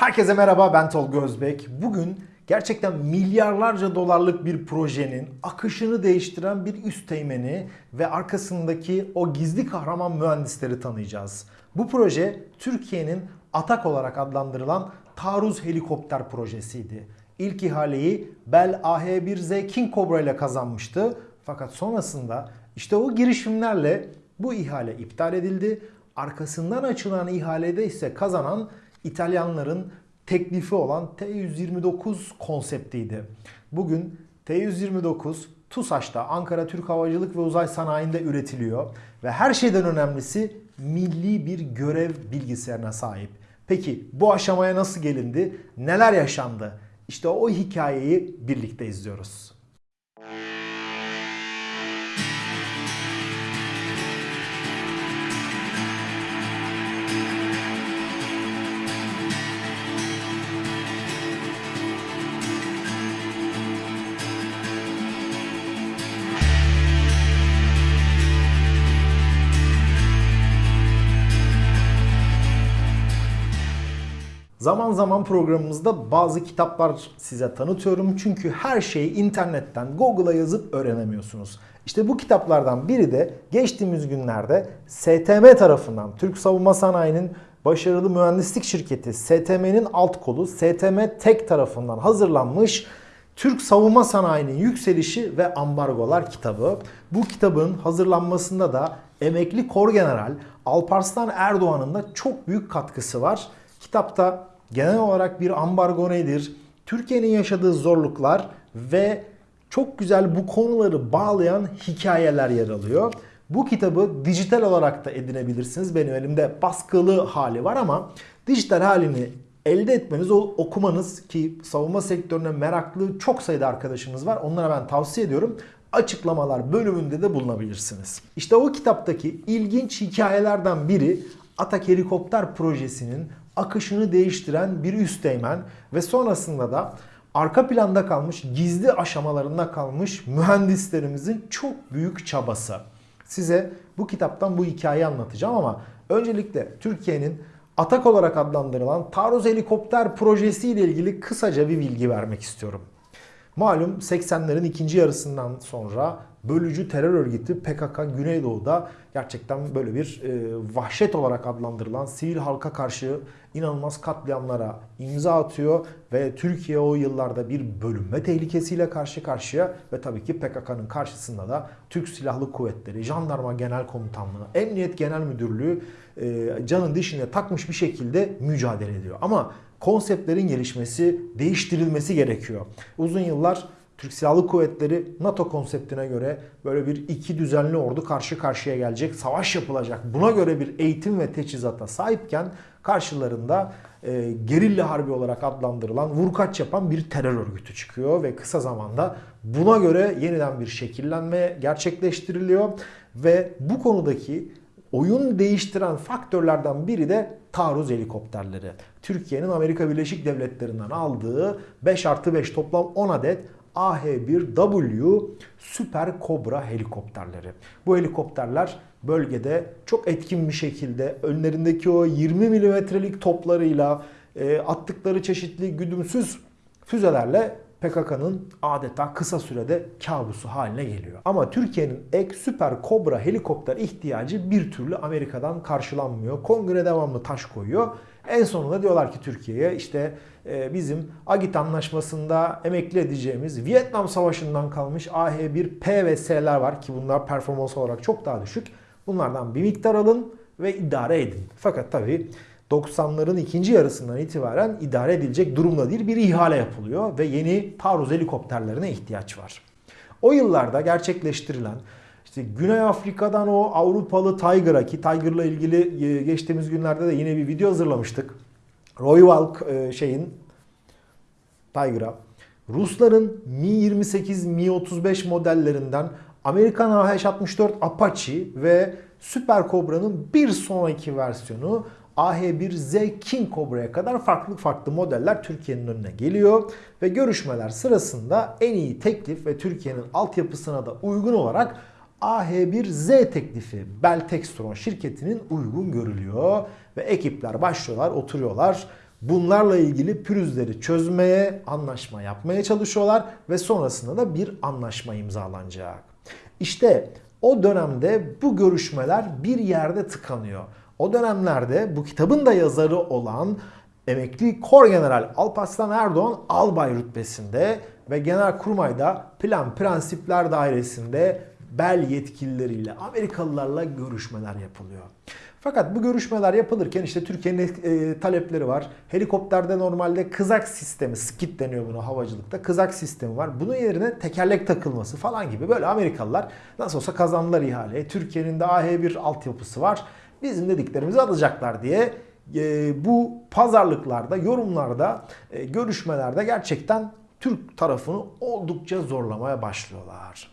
Herkese merhaba ben Tolga Özbek. Bugün gerçekten milyarlarca dolarlık bir projenin akışını değiştiren bir üst teğmeni ve arkasındaki o gizli kahraman mühendisleri tanıyacağız. Bu proje Türkiye'nin Atak olarak adlandırılan taarruz helikopter projesiydi. İlk ihaleyi Bell AH-1Z King Cobra ile kazanmıştı. Fakat sonrasında işte o girişimlerle bu ihale iptal edildi. Arkasından açılan ihalede ise kazanan İtalyanların teklifi olan T-129 konseptiydi. Bugün T-129 TUSAŞ'ta Ankara Türk Havacılık ve Uzay Sanayi'nde üretiliyor ve her şeyden önemlisi milli bir görev bilgisayarına sahip. Peki bu aşamaya nasıl gelindi? Neler yaşandı? İşte o hikayeyi birlikte izliyoruz. Zaman zaman programımızda bazı kitaplar size tanıtıyorum. Çünkü her şeyi internetten, Google'a yazıp öğrenemiyorsunuz. İşte bu kitaplardan biri de geçtiğimiz günlerde STM tarafından, Türk Savunma Sanayi'nin başarılı mühendislik şirketi STM'nin alt kolu STM Tek tarafından hazırlanmış Türk Savunma Sanayi'nin Yükselişi ve Ambargolar kitabı. Bu kitabın hazırlanmasında da emekli Kor General Alparslan Erdoğan'ın da çok büyük katkısı var. Kitapta genel olarak bir ambargo nedir, Türkiye'nin yaşadığı zorluklar ve çok güzel bu konuları bağlayan hikayeler yer alıyor. Bu kitabı dijital olarak da edinebilirsiniz. Benim elimde baskılı hali var ama dijital halini elde etmeniz, okumanız ki savunma sektörüne meraklı çok sayıda arkadaşımız var. Onlara ben tavsiye ediyorum. Açıklamalar bölümünde de bulunabilirsiniz. İşte o kitaptaki ilginç hikayelerden biri Atak Helikopter Projesi'nin akışını değiştiren bir üsteğmen ve sonrasında da arka planda kalmış, gizli aşamalarında kalmış mühendislerimizin çok büyük çabası. Size bu kitaptan bu hikayeyi anlatacağım ama öncelikle Türkiye'nin Atak olarak adlandırılan taarruz helikopter projesi ile ilgili kısaca bir bilgi vermek istiyorum. Malum 80'lerin ikinci yarısından sonra bölücü terör örgütü PKK Güneydoğu'da gerçekten böyle bir e, vahşet olarak adlandırılan sivil halka karşı inanılmaz katliamlara imza atıyor ve Türkiye o yıllarda bir bölünme tehlikesiyle karşı karşıya ve tabii ki PKK'nın karşısında da Türk Silahlı Kuvvetleri, Jandarma Genel Komutanlığı, Emniyet Genel Müdürlüğü e, canın dişine takmış bir şekilde mücadele ediyor. Ama konseptlerin gelişmesi, değiştirilmesi gerekiyor. Uzun yıllar Türk Silahlı Kuvvetleri NATO konseptine göre böyle bir iki düzenli ordu karşı karşıya gelecek, savaş yapılacak. Buna göre bir eğitim ve teçhizata sahipken karşılarında e, gerilla harbi olarak adlandırılan vurkaç yapan bir terör örgütü çıkıyor ve kısa zamanda buna göre yeniden bir şekillenme gerçekleştiriliyor ve bu konudaki oyun değiştiren faktörlerden biri de taarruz helikopterleri. Türkiye'nin Amerika Birleşik Devletleri'nden aldığı 5 artı 5 toplam 10 adet AH-1W Süper Kobra helikopterleri. Bu helikopterler bölgede çok etkin bir şekilde önlerindeki o 20 milimetrelik toplarıyla e, attıkları çeşitli güdümsüz füzelerle PKK'nın adeta kısa sürede kabusu haline geliyor. Ama Türkiye'nin ek süper kobra helikopter ihtiyacı bir türlü Amerika'dan karşılanmıyor. Kongre devamlı taş koyuyor. En sonunda diyorlar ki Türkiye'ye işte e, bizim Agit anlaşmasında emekli edeceğimiz Vietnam Savaşı'ndan kalmış AH-1P ve S'ler var ki bunlar performans olarak çok daha düşük. Bunlardan bir miktar alın ve idare edin. Fakat tabii 90'ların ikinci yarısından itibaren idare edilecek durumda değil bir ihale yapılıyor ve yeni taarruz helikopterlerine ihtiyaç var. O yıllarda gerçekleştirilen işte Güney Afrika'dan o Avrupalı Tiger'a ki Tiger'la ilgili e, geçtiğimiz günlerde de yine bir video hazırlamıştık. Royal e, şeyin Tiger'a Rusların Mi-28, Mi-35 modellerinden Amerikan AH-64 Apache ve Super Cobra'nın bir sonraki versiyonu AH-1Z King Cobra'ya kadar farklı farklı modeller Türkiye'nin önüne geliyor ve görüşmeler sırasında en iyi teklif ve Türkiye'nin altyapısına da uygun olarak AH1Z teklifi Bell Textron şirketinin uygun görülüyor ve ekipler başlıyorlar, oturuyorlar. Bunlarla ilgili pürüzleri çözmeye, anlaşma yapmaya çalışıyorlar ve sonrasında da bir anlaşma imzalanacak. İşte o dönemde bu görüşmeler bir yerde tıkanıyor. O dönemlerde bu kitabın da yazarı olan emekli Kor General Alparslan Erdoğan albay rütbesinde ve Genelkurmay'da Plan Prensipler Dairesi'nde bel yetkilileriyle Amerikalılarla görüşmeler yapılıyor. Fakat bu görüşmeler yapılırken işte Türkiye'nin e, talepleri var. Helikopterde normalde kızak sistemi, skit deniyor buna havacılıkta. Kızak sistemi var. Bunun yerine tekerlek takılması falan gibi böyle Amerikalılar nasıl olsa kazandılar ihaleyi. Türkiye'nin de AH1 altyapısı var. Bizim dediklerimizi alacaklar diye e, bu pazarlıklarda, yorumlarda, e, görüşmelerde gerçekten Türk tarafını oldukça zorlamaya başlıyorlar.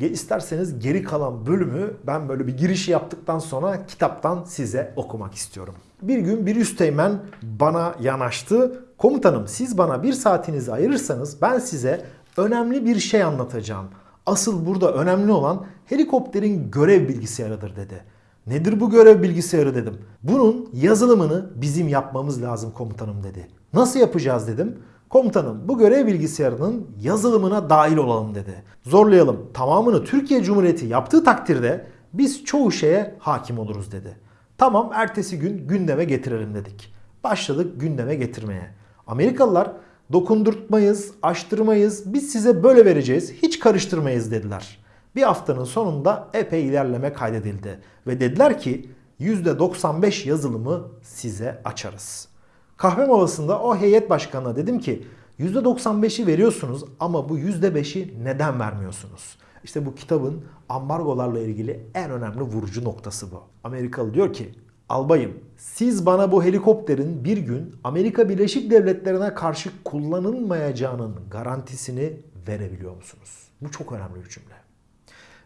İsterseniz geri kalan bölümü ben böyle bir girişi yaptıktan sonra kitaptan size okumak istiyorum. Bir gün bir üsteğmen bana yanaştı. Komutanım siz bana bir saatinizi ayırırsanız ben size önemli bir şey anlatacağım. Asıl burada önemli olan helikopterin görev bilgisayarıdır dedi. Nedir bu görev bilgisayarı dedim. Bunun yazılımını bizim yapmamız lazım komutanım dedi. Nasıl yapacağız dedim. Komutanım bu görev bilgisayarının yazılımına dahil olalım dedi. Zorlayalım. Tamamını Türkiye Cumhuriyeti yaptığı takdirde biz çoğu şeye hakim oluruz dedi. Tamam ertesi gün gündeme getirelim dedik. Başladık gündeme getirmeye. Amerikalılar dokundurtmayız, açtırmayız, biz size böyle vereceğiz, hiç karıştırmayız dediler. Bir haftanın sonunda epey ilerleme kaydedildi. Ve dediler ki %95 yazılımı size açarız. Kahve molasında o heyet başkanına dedim ki %95'i veriyorsunuz ama bu %5'i neden vermiyorsunuz? İşte bu kitabın ambargolarla ilgili en önemli vurucu noktası bu. Amerikalı diyor ki albayım siz bana bu helikopterin bir gün Amerika Birleşik Devletleri'ne karşı kullanılmayacağının garantisini verebiliyor musunuz? Bu çok önemli bir cümle.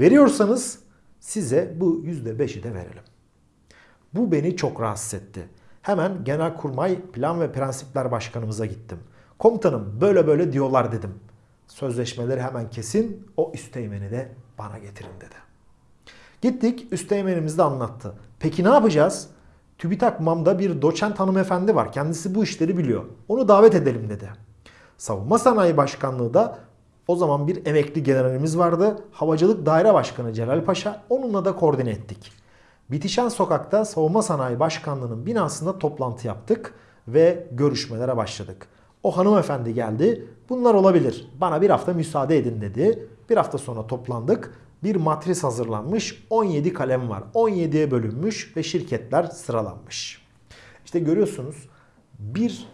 Veriyorsanız size bu %5'i de verelim. Bu beni çok rahatsız etti. Hemen Genelkurmay Plan ve Prensipler Başkanımıza gittim. Komutanım böyle böyle diyorlar dedim. Sözleşmeleri hemen kesin o üsteğmeni de bana getirin dedi. Gittik üsteğmenimiz de anlattı. Peki ne yapacağız? TÜBİTAK MAM'da bir doçent hanımefendi var. Kendisi bu işleri biliyor. Onu davet edelim dedi. Savunma Sanayi Başkanlığı da o zaman bir emekli generalimiz vardı. Havacılık Daire Başkanı Celal Paşa. Onunla da koordine ettik. Bitişen Sokak'ta Savunma Sanayi Başkanlığı'nın binasında toplantı yaptık ve görüşmelere başladık. O hanımefendi geldi. Bunlar olabilir. Bana bir hafta müsaade edin dedi. Bir hafta sonra toplandık. Bir matris hazırlanmış. 17 kalem var. 17'ye bölünmüş ve şirketler sıralanmış. İşte görüyorsunuz bir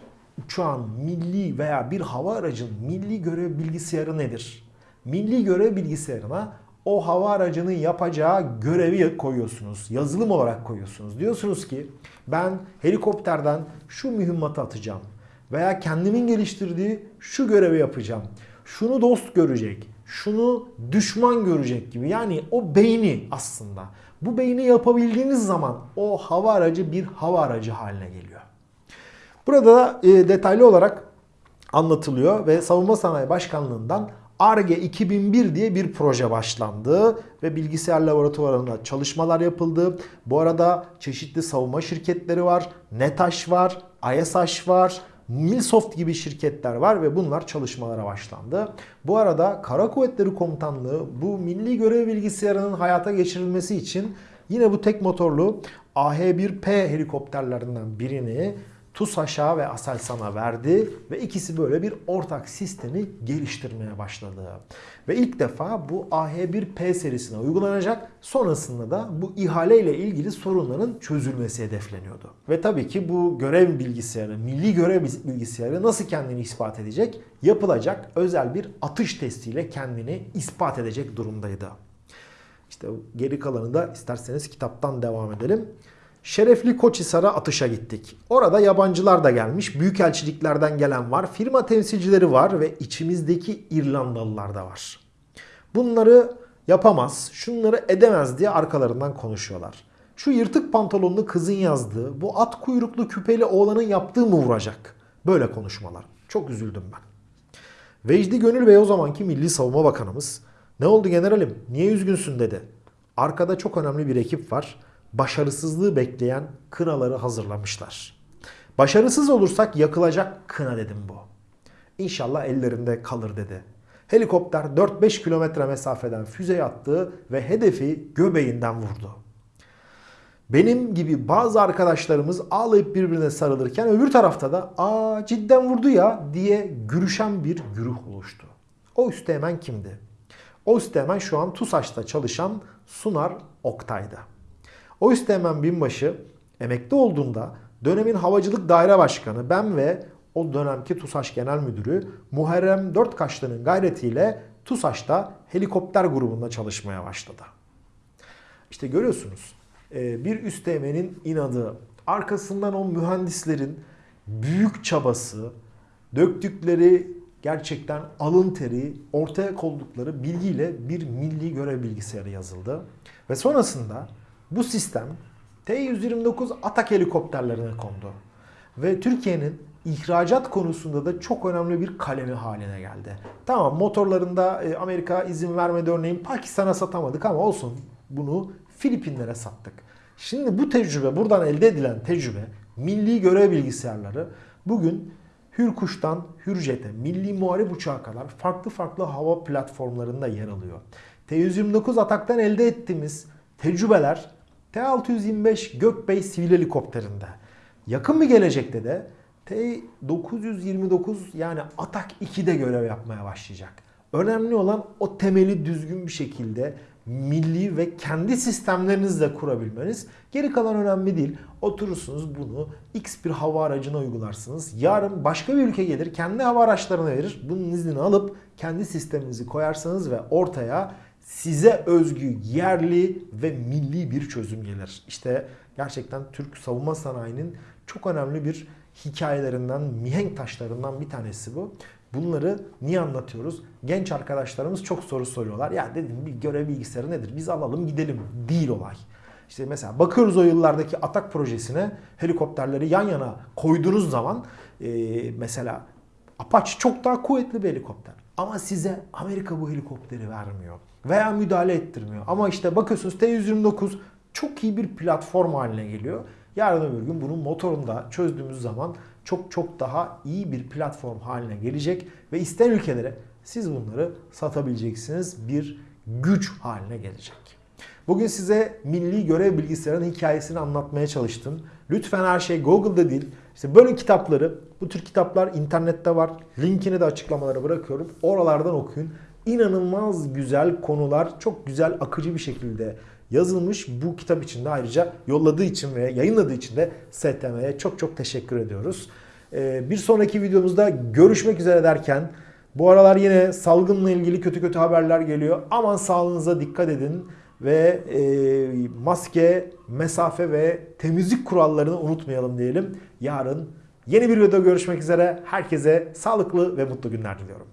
uçağın milli veya bir hava aracın milli görev bilgisayarı nedir? Milli görev bilgisayarına o hava aracının yapacağı görevi koyuyorsunuz. Yazılım olarak koyuyorsunuz. Diyorsunuz ki ben helikopterden şu mühimmatı atacağım. Veya kendimin geliştirdiği şu görevi yapacağım. Şunu dost görecek. Şunu düşman görecek gibi. Yani o beyni aslında. Bu beyni yapabildiğiniz zaman o hava aracı bir hava aracı haline geliyor. Burada da e, detaylı olarak anlatılıyor ve Savunma Sanayi Başkanlığı'ndan ARGE 2001 diye bir proje başlandı ve bilgisayar laboratuvarında çalışmalar yapıldı. Bu arada çeşitli savunma şirketleri var, NETAŞ var, ISH var, Milsoft gibi şirketler var ve bunlar çalışmalara başlandı. Bu arada Kara Kuvvetleri Komutanlığı bu milli görev bilgisayarının hayata geçirilmesi için yine bu tek motorlu AH-1P helikopterlerinden birini TUSAŞ'a ve Aselsan'a verdi ve ikisi böyle bir ortak sistemi geliştirmeye başladı. Ve ilk defa bu AH1P serisine uygulanacak. Sonrasında da bu ihale ile ilgili sorunların çözülmesi hedefleniyordu. Ve tabii ki bu görev bilgisayarı, milli görev bilgisayarı nasıl kendini ispat edecek? Yapılacak özel bir atış testiyle kendini ispat edecek durumdaydı. İşte geri kalanı da isterseniz kitaptan devam edelim. Şerefli Koçhisar'a atışa gittik. Orada yabancılar da gelmiş, büyükelçiliklerden gelen var, firma temsilcileri var ve içimizdeki İrlandalılar da var. Bunları yapamaz, şunları edemez diye arkalarından konuşuyorlar. Şu yırtık pantolonlu kızın yazdığı, bu at kuyruklu küpeli oğlanın yaptığı mı vuracak? Böyle konuşmalar. Çok üzüldüm ben. Vecdi Gönül Bey o zamanki Milli Savunma Bakanımız. Ne oldu generalim? Niye üzgünsün dedi. Arkada çok önemli bir ekip var başarısızlığı bekleyen kınaları hazırlamışlar. Başarısız olursak yakılacak kına dedim bu. İnşallah ellerinde kalır dedi. Helikopter 4-5 kilometre mesafeden füze attı ve hedefi göbeğinden vurdu. Benim gibi bazı arkadaşlarımız ağlayıp birbirine sarılırken öbür tarafta da ''Aa cidden vurdu ya'' diye gürüşen bir güruh oluştu. O üsteğmen kimdi? O üsteğmen şu an TUSAŞ'ta çalışan Sunar Oktay'da. O üsteğmen binbaşı emekli olduğunda dönemin havacılık daire başkanı ben ve o dönemki TUSAŞ Genel Müdürü Muharrem Dörtkaşlı'nın gayretiyle TUSAŞ'ta helikopter grubunda çalışmaya başladı. İşte görüyorsunuz e, bir üsteğmenin inadı, arkasından o mühendislerin büyük çabası, döktükleri gerçekten alın teri, ortaya koydukları bilgiyle bir milli görev bilgisayarı yazıldı. Ve sonrasında bu sistem T-129 Atak helikopterlerine kondu. Ve Türkiye'nin ihracat konusunda da çok önemli bir kalemi haline geldi. Tamam motorlarında e, Amerika izin vermedi örneğin Pakistan'a satamadık ama olsun bunu Filipinlere sattık. Şimdi bu tecrübe buradan elde edilen tecrübe milli görev bilgisayarları bugün Hürkuş'tan Hürjet'e, milli muharip uçağa kadar farklı farklı hava platformlarında yer alıyor. T-129 ataktan elde ettiğimiz tecrübeler T-625 Gökbey sivil helikopterinde. Yakın bir gelecekte de T-929 yani Atak 2'de görev yapmaya başlayacak. Önemli olan o temeli düzgün bir şekilde milli ve kendi sistemlerinizle kurabilmeniz. Geri kalan önemli değil. Oturursunuz bunu X bir hava aracına uygularsınız. Yarın başka bir ülke gelir kendi hava araçlarına verir. Bunun iznini alıp kendi sisteminizi koyarsanız ve ortaya size özgü yerli ve milli bir çözüm gelir. İşte gerçekten Türk savunma sanayinin çok önemli bir hikayelerinden, mihenk taşlarından bir tanesi bu. Bunları niye anlatıyoruz? Genç arkadaşlarımız çok soru soruyorlar. Ya dedim bir görev bilgisayarı nedir? Biz alalım gidelim. Değil olay. İşte mesela bakıyoruz o yıllardaki Atak projesine helikopterleri yan yana koyduğunuz zaman e, mesela Apache çok daha kuvvetli bir helikopter. Ama size Amerika bu helikopteri vermiyor. Veya müdahale ettirmiyor. Ama işte bakıyorsunuz T-129 çok iyi bir platform haline geliyor. Yarın öbür gün bunun motorunda çözdüğümüz zaman çok çok daha iyi bir platform haline gelecek ve isteyen ülkelere siz bunları satabileceksiniz bir güç haline gelecek. Bugün size milli görev bilgisayarının hikayesini anlatmaya çalıştım. Lütfen her şey Google'da değil. İşte böyle kitapları, bu tür kitaplar internette var. Linkini de açıklamalara bırakıyorum. Oralardan okuyun. İnanılmaz güzel konular, çok güzel akıcı bir şekilde yazılmış. Bu kitap için de ayrıca yolladığı için ve yayınladığı için de STM'ye çok çok teşekkür ediyoruz. Ee, bir sonraki videomuzda görüşmek üzere derken bu aralar yine salgınla ilgili kötü kötü haberler geliyor. Aman sağlığınıza dikkat edin ve e, maske, mesafe ve temizlik kurallarını unutmayalım diyelim. Yarın yeni bir videoda görüşmek üzere. Herkese sağlıklı ve mutlu günler diliyorum.